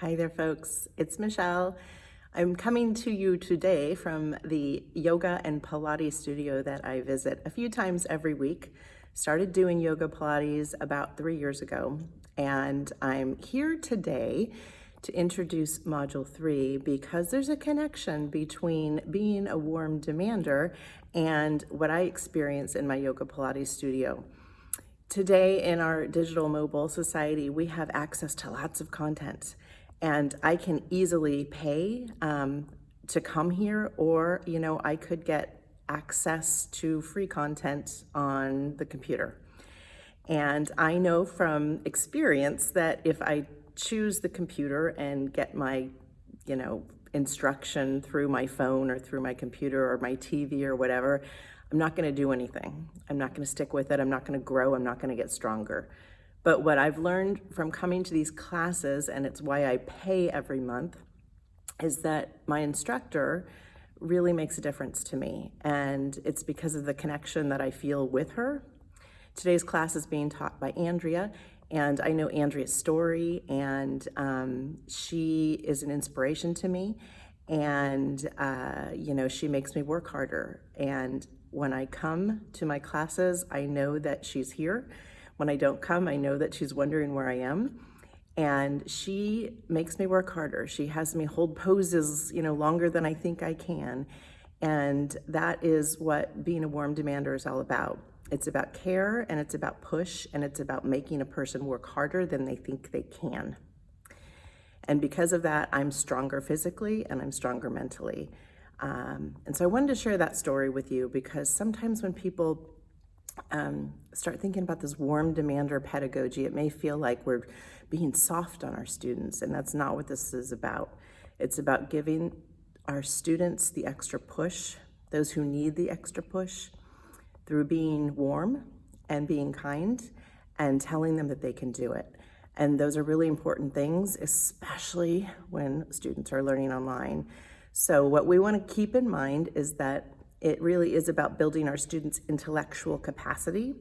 Hi there, folks. It's Michelle. I'm coming to you today from the yoga and Pilates studio that I visit a few times every week. Started doing yoga Pilates about three years ago, and I'm here today to introduce Module 3 because there's a connection between being a warm demander and what I experience in my yoga Pilates studio. Today in our digital mobile society, we have access to lots of content and I can easily pay um, to come here or, you know, I could get access to free content on the computer. And I know from experience that if I choose the computer and get my, you know, instruction through my phone or through my computer or my TV or whatever, I'm not gonna do anything. I'm not gonna stick with it. I'm not gonna grow. I'm not gonna get stronger. But what I've learned from coming to these classes, and it's why I pay every month, is that my instructor really makes a difference to me. And it's because of the connection that I feel with her. Today's class is being taught by Andrea, and I know Andrea's story, and um, she is an inspiration to me. And, uh, you know, she makes me work harder. And when I come to my classes, I know that she's here. When I don't come, I know that she's wondering where I am. And she makes me work harder. She has me hold poses, you know, longer than I think I can. And that is what being a warm demander is all about. It's about care and it's about push and it's about making a person work harder than they think they can. And because of that, I'm stronger physically and I'm stronger mentally. Um, and so I wanted to share that story with you because sometimes when people um, start thinking about this warm demander pedagogy, it may feel like we're being soft on our students, and that's not what this is about. It's about giving our students the extra push, those who need the extra push, through being warm and being kind and telling them that they can do it. And those are really important things, especially when students are learning online. So what we want to keep in mind is that it really is about building our students' intellectual capacity.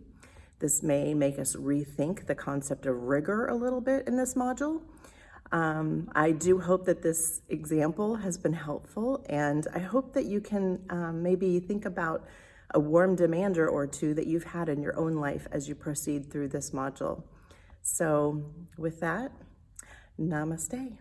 This may make us rethink the concept of rigor a little bit in this module. Um, I do hope that this example has been helpful and I hope that you can um, maybe think about a warm demander or two that you've had in your own life as you proceed through this module. So with that, namaste.